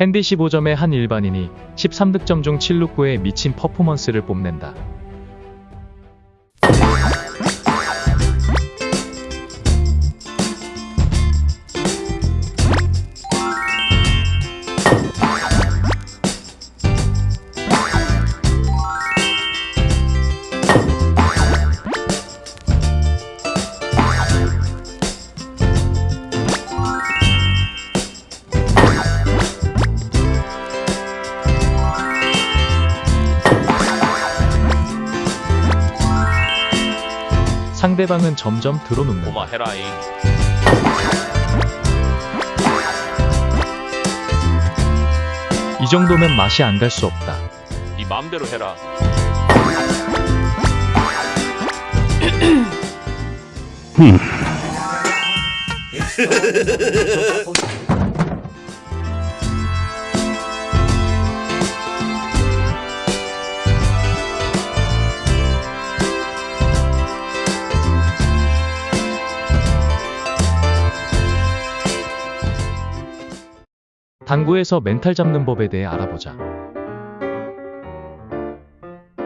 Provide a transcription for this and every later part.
핸디 15점의 한 일반인이 13득점 중 7루9의 미친 퍼포먼스를 뽐낸다. 상대방은 점점 들어눕는다. 고마 해라잉. 이 정도면 맛이 안 갈 수 없다. 네 맘대로 해라. 당구에서 멘탈 잡는 법에 대해 알아보자.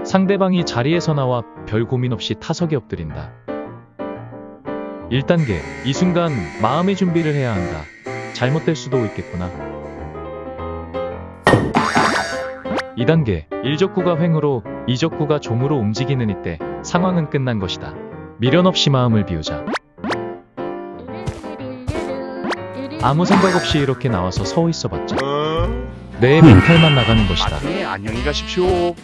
상대방이 자리에서 나와 별 고민 없이 타석에 엎드린다. 1단계. 이 순간 마음의 준비를 해야 한다. 잘못될 수도 있겠구나. 2단계. 1적구가 횡으로 2적구가 종으로 움직이는 이때 상황은 끝난 것이다. 미련 없이 마음을 비우자. 아무 생각 없이 이렇게 나와서 서 있어봤자 내 멘탈만 나가는 것이다. 네, 안녕히 가십시오.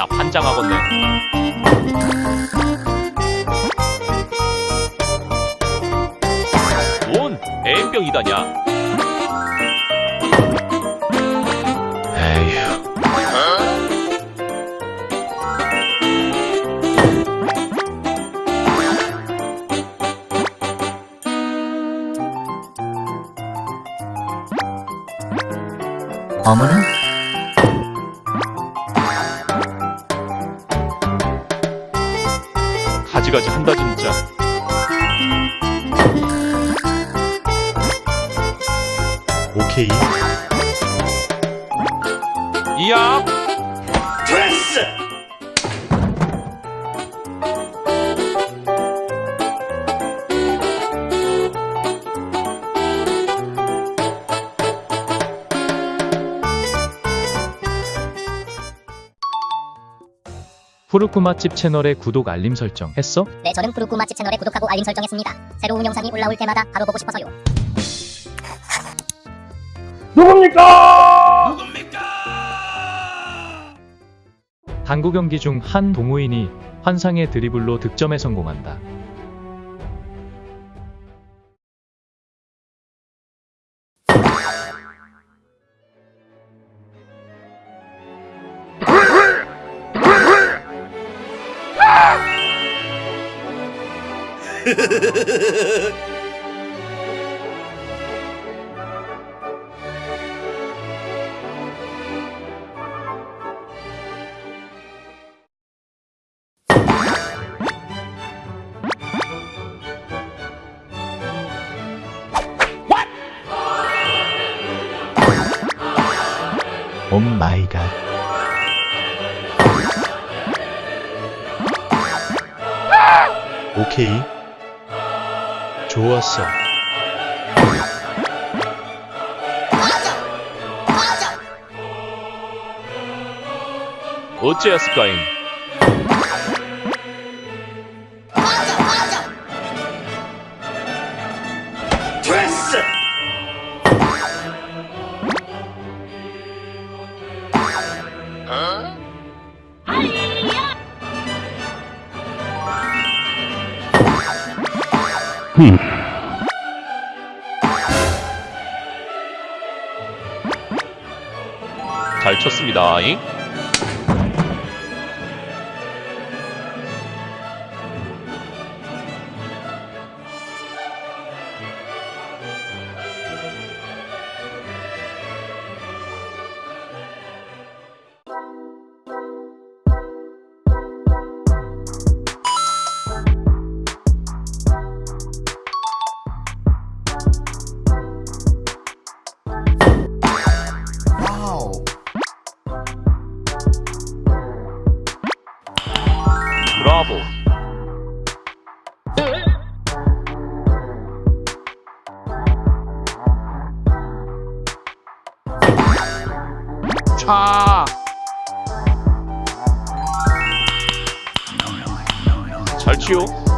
나 환장하겠네. 뭔? 에휴. 어머나? 가지가지 한다 진짜. 오케이. 이야. 푸르쿠 맛집 채널의 구독 알림 설정 했어? 네, 저는 푸르쿠 맛집 채널에 구독하고 알림 설정했습니다. 새로운 영상이 올라올 때마다 바로 보고 싶어서요. 당구 경기 중 한 동호인이 환상의 드리블로 득점에 성공한다. 오 마이 갓. 오케이. 좋았어. 어째였을까잉? 잘 쳤습니다. 잉? novel. 차. 잘 치요.